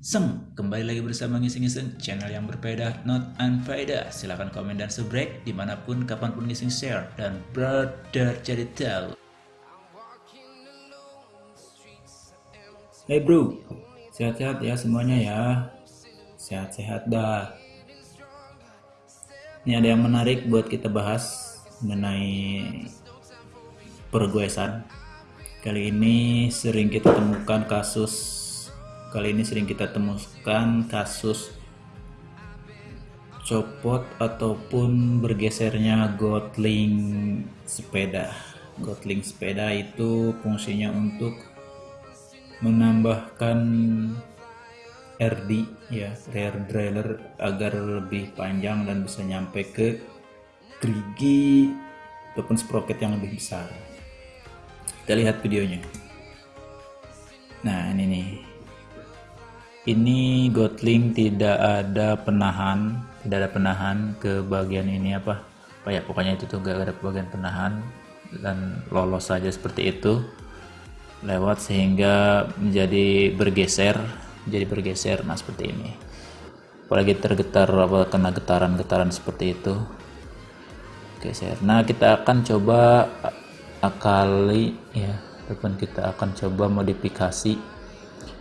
Seng, kembali lagi bersama Ngising-Ngising, channel yang berbeda, not unfaedah. Silahkan komen dan subscribe di mana pun, kapan pun ngising share. Dan brother jadi tahu. Hey bro, sehat-sehat ya semuanya ya. Sehat-sehat dah. Ini ada yang menarik buat kita bahas mengenai pergoesan. Kali ini sering kita temukan kasus Kali ini sering kita temukan kasus copot ataupun bergesernya gotling sepeda. Gotling sepeda itu fungsinya untuk menambahkan RD ya rear derailleur agar lebih panjang dan bisa nyampe ke gerigi ataupun sprocket yang lebih besar. Kita lihat videonya. Nah, ini nih ini Gotling tidak ada penahan tidak ada penahan ke bagian ini apa? Apa ya pokoknya itu tuh gak ada bagian penahan dan lolos saja seperti itu. Lewat sehingga menjadi bergeser jadi bergeser. Nah seperti ini. Apalagi tergetar apa kena getaran-getaran seperti itu. Geser. Nah kita akan coba akali ya. Depan kita akan coba modifikasi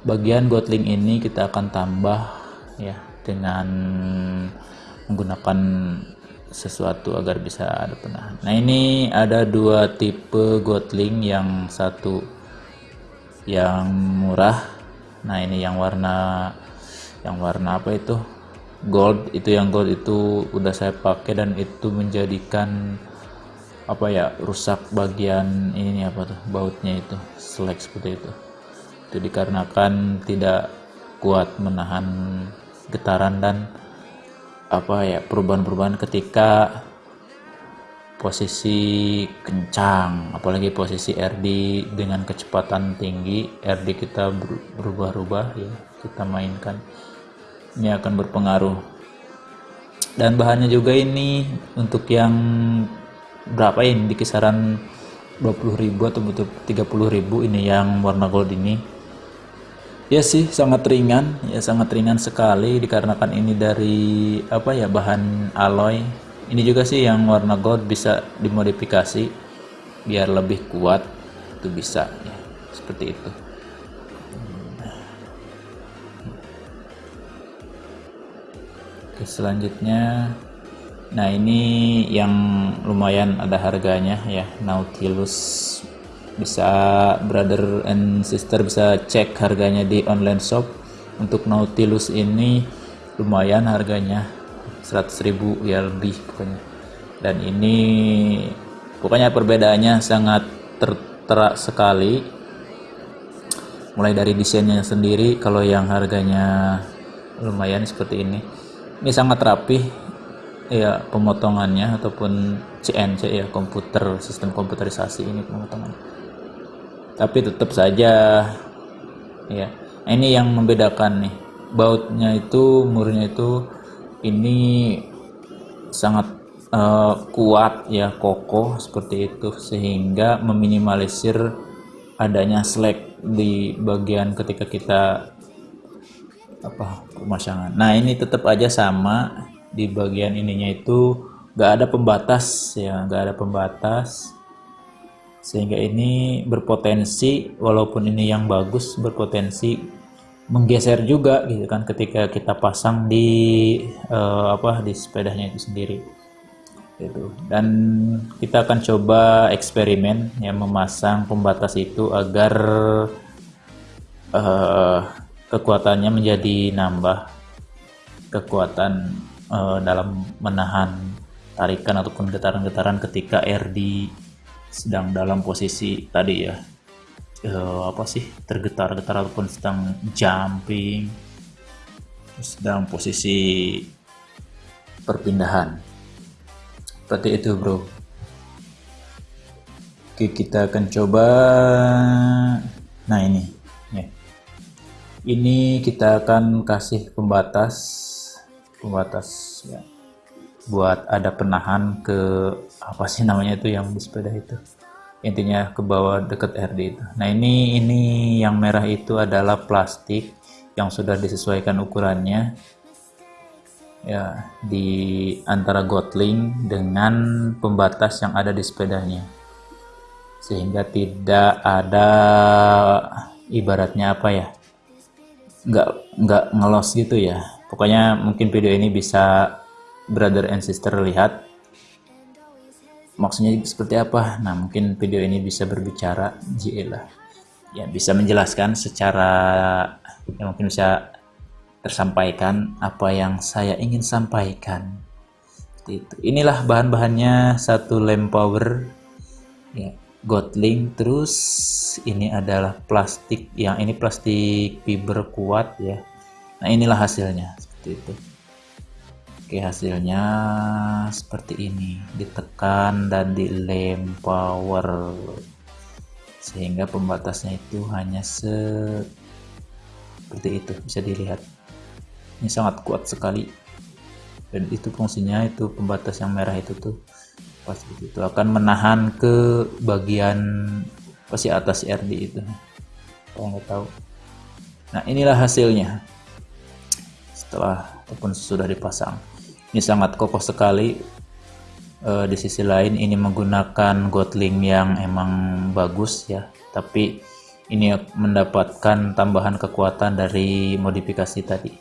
bagian gotling ini kita akan tambah ya dengan menggunakan sesuatu agar bisa ada penahan. Nah ini ada dua tipe gotling yang satu yang murah. Nah ini yang warna yang warna apa itu? Gold. Itu yang gold itu udah saya pakai dan itu menjadikan apa ya rusak bagian ini apa tuh bautnya itu selek seperti itu itu dikarenakan tidak kuat menahan getaran dan apa ya perubahan-perubahan ketika posisi kencang. Apalagi posisi RD dengan kecepatan tinggi RD kita berubah-ubah ya kita mainkan. Ini akan berpengaruh. Dan bahannya juga ini untuk yang berapa ini? Di kisaran 20.000 atau butuh 30.000 ini yang warna gold ini Ya sih sangat ringan, ya sangat ringan sekali dikarenakan ini dari apa ya bahan alloy. Ini juga sih yang warna gold bisa dimodifikasi biar lebih kuat. Itu bisa ya. Seperti itu. Oke, selanjutnya. Nah ini yang lumayan ada harganya ya. Nautilus bisa brother and sister bisa cek harganya di online shop. Untuk Nautilus ini lumayan harganya 100.000 ya lebih pokoknya. Dan ini pokoknya perbedaannya sangat tertera sekali. Mulai dari desainnya sendiri kalau yang harganya lumayan seperti ini. Ini sangat rapi ya pemotongannya ataupun CNC ya komputer sistem komputerisasi ini pemotongannya tapi tetap saja ya. Ini yang membedakan nih. Bautnya itu murnya itu ini sangat uh, kuat ya kokoh seperti itu. Sehingga meminimalisir adanya slack di bagian ketika kita apa pemasangan. Nah ini tetap aja sama di bagian ininya itu. Gak ada pembatas ya. Gak ada pembatas sehingga ini berpotensi walaupun ini yang bagus berpotensi menggeser juga gitu kan ketika kita pasang di uh, apa di sepedanya itu sendiri. Gitu. Dan kita akan coba eksperimen yang memasang pembatas itu agar uh, kekuatannya menjadi nambah kekuatan uh, dalam menahan tarikan ataupun getaran-getaran ketika air di sedang dalam posisi tadi ya uh, apa sih tergetar-getar ataupun sedang jumping sedang posisi perpindahan. Seperti itu bro. Oke kita akan coba. Nah ini. Ya. ini kita akan kasih pembatas. Pembatas ya buat ada penahan ke apa sih namanya itu yang di sepeda itu? Intinya ke bawah deket RD itu. Nah ini ini yang merah itu adalah plastik yang sudah disesuaikan ukurannya ya di antara Gotling dengan pembatas yang ada di sepedanya. Sehingga tidak ada ibaratnya apa ya nggak nggak ngelos gitu ya. Pokoknya mungkin video ini bisa brother and sister lihat maksudnya seperti apa? Nah mungkin video ini bisa berbicara jilah ya bisa menjelaskan secara ya mungkin bisa tersampaikan apa yang saya ingin sampaikan. Itu. Inilah bahan-bahannya satu lem power ya Gotling terus ini adalah plastik yang ini plastik fiber kuat ya. Nah inilah hasilnya. Seperti itu Oke hasilnya seperti ini. Ditekan dan dilem power sehingga pembatasnya itu hanya seperti itu. Bisa dilihat. Ini sangat kuat sekali. Dan itu fungsinya itu pembatas yang merah itu tuh pasti itu akan menahan ke bagian pasti atas RD itu. Kalau nggak tahu. Nah inilah hasilnya. Setelah ataupun sudah dipasang ini sangat kokoh sekali. E, di sisi lain ini menggunakan Gotling yang emang bagus ya. Tapi ini mendapatkan tambahan kekuatan dari modifikasi tadi.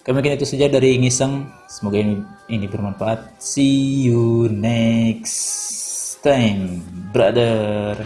Oke, itu saja dari ngiseng. Semoga ini, ini bermanfaat. See you next time brother